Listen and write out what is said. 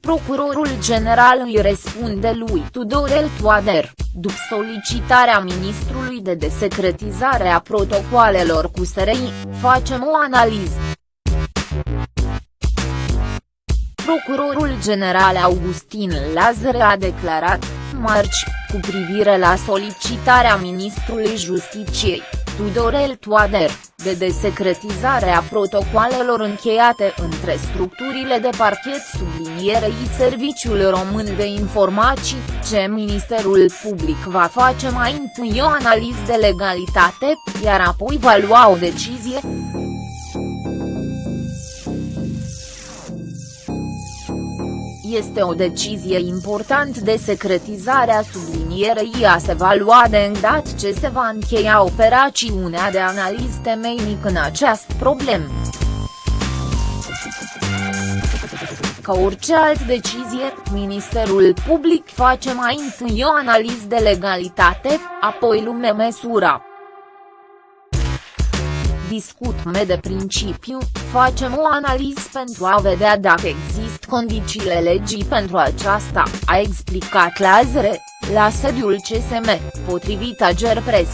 Procurorul general îi răspunde lui Tudorel Toader, după solicitarea ministrului de desecretizare a protocoalelor cu SRI, facem o analiză. Procurorul general Augustin Lazare a declarat, marți, cu privire la solicitarea ministrului Justiciei, Tudorel Toader, de desecretizare a protocoalelor încheiate între structurile de parchet sublinierei Serviciul Român de Informații, ce Ministerul Public va face mai întâi o analiză de legalitate, iar apoi va lua o decizie. Este o decizie important de secretizare a sublinierei a se va lua de îndat ce se va încheia operațiunea de analiză temeinic în această problemă. Ca orice altă decizie, Ministerul Public face mai întâi o analiză de legalitate, apoi lume măsura discutăm de principiu, facem o analiză pentru a vedea dacă există condițiile legii pentru aceasta, a explicat Lazare, la sediul CSM, potrivit Agerpres.